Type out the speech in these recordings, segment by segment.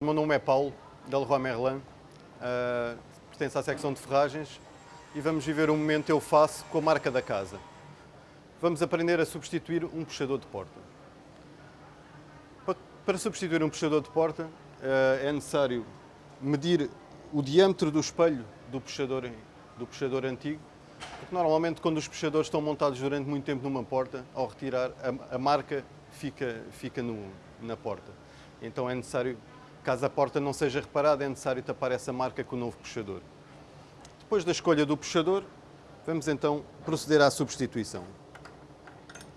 O meu nome é Paulo, da Leroy Merlin, uh, pertence à secção de ferragens e vamos viver um momento eu faço com a marca da casa. Vamos aprender a substituir um puxador de porta. Para substituir um puxador de porta uh, é necessário medir o diâmetro do espelho do puxador, do puxador antigo, porque normalmente quando os puxadores estão montados durante muito tempo numa porta, ao retirar a, a marca fica, fica no, na porta. Então é necessário Caso a porta não seja reparada, é necessário tapar essa marca com o novo puxador. Depois da escolha do puxador, vamos então proceder à substituição.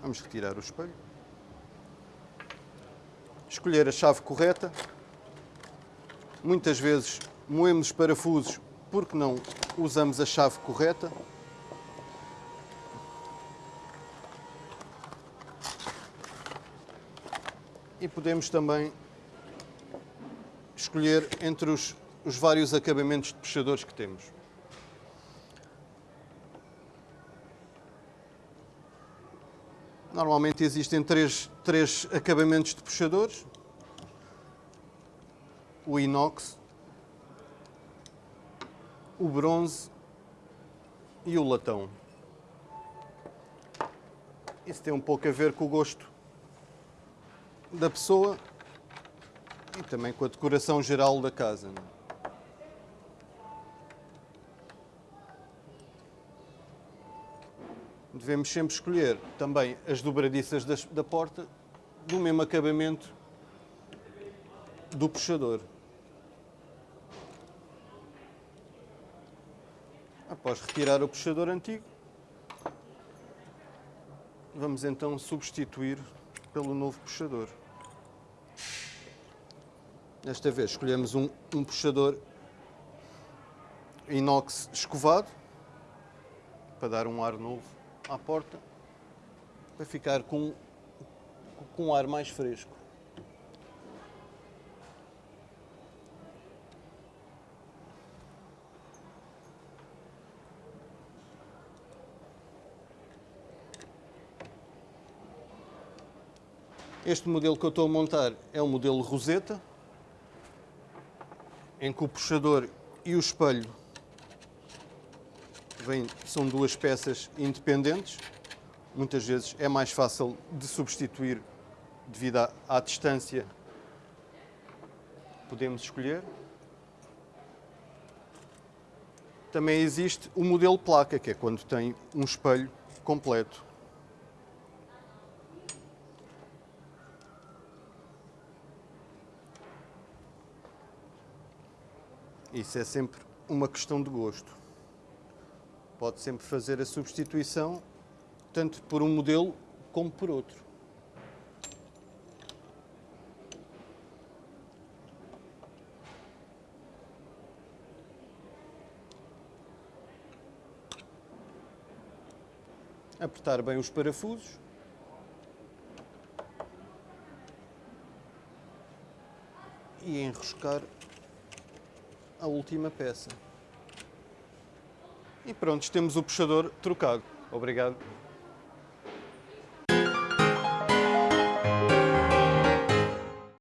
Vamos retirar o espelho. Escolher a chave correta. Muitas vezes moemos os parafusos porque não usamos a chave correta. E podemos também escolher entre os, os vários acabamentos de puxadores que temos. Normalmente existem três, três acabamentos de puxadores. O inox, o bronze e o latão. Isso tem um pouco a ver com o gosto da pessoa e também com a decoração geral da casa. É? Devemos sempre escolher também as dobradiças da porta do mesmo acabamento do puxador. Após retirar o puxador antigo, vamos então substituir pelo novo puxador. Desta vez escolhemos um, um puxador inox escovado para dar um ar novo à porta, para ficar com, com um ar mais fresco. Este modelo que eu estou a montar é o modelo Rosetta, em que o puxador e o espelho são duas peças independentes. Muitas vezes é mais fácil de substituir devido à, à distância. Podemos escolher. Também existe o modelo placa, que é quando tem um espelho completo. Isso é sempre uma questão de gosto. Pode sempre fazer a substituição, tanto por um modelo como por outro. Apertar bem os parafusos. E enroscar a última peça. E pronto, temos o puxador trocado. Obrigado.